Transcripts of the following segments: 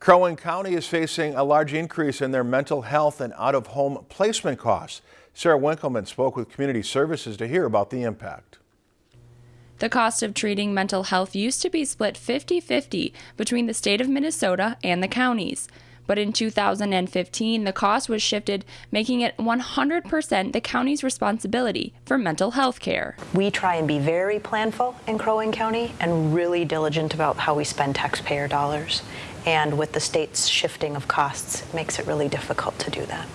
Crow Wing County is facing a large increase in their mental health and out-of-home placement costs. Sarah Winkleman spoke with Community Services to hear about the impact. The cost of treating mental health used to be split 50 50 between the state of Minnesota and the counties. But in 2015, the cost was shifted, making it 100% the county's responsibility for mental health care. We try and be very planful in Crow Wing County and really diligent about how we spend taxpayer dollars. And with the state's shifting of costs, it makes it really difficult to do that.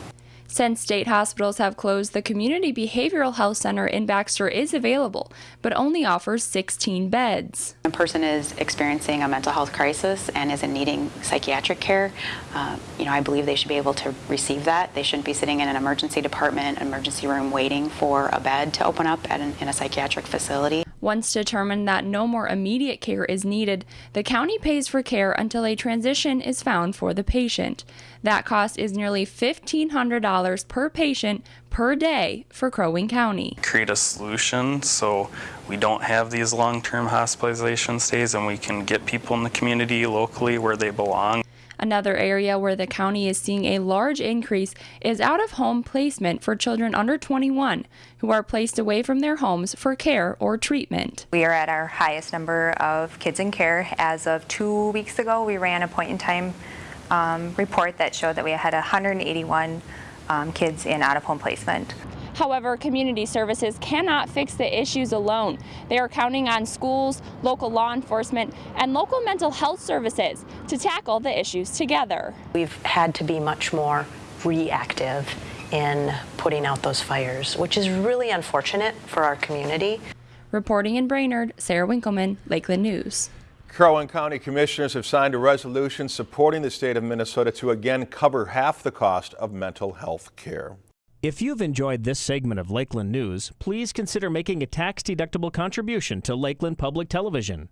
Since state hospitals have closed, the Community Behavioral Health Center in Baxter is available, but only offers 16 beds. A person is experiencing a mental health crisis and is in needing psychiatric care. Uh, you know, I believe they should be able to receive that. They shouldn't be sitting in an emergency department, emergency room, waiting for a bed to open up an, in a psychiatric facility. Once determined that no more immediate care is needed, the county pays for care until a transition is found for the patient. That cost is nearly $1,500 per patient per day for Crow Wing County. Create a solution so we don't have these long-term hospitalization stays and we can get people in the community locally where they belong. Another area where the county is seeing a large increase is out of home placement for children under 21 who are placed away from their homes for care or treatment. We are at our highest number of kids in care. As of two weeks ago, we ran a point in time um, report that showed that we had 181 um, kids in out of home placement. However, community services cannot fix the issues alone. They are counting on schools, local law enforcement, and local mental health services to tackle the issues together. We've had to be much more reactive in putting out those fires, which is really unfortunate for our community. Reporting in Brainerd, Sarah Winkleman, Lakeland News. Crow Wing County Commissioners have signed a resolution supporting the state of Minnesota to again cover half the cost of mental health care. If you've enjoyed this segment of Lakeland News, please consider making a tax-deductible contribution to Lakeland Public Television.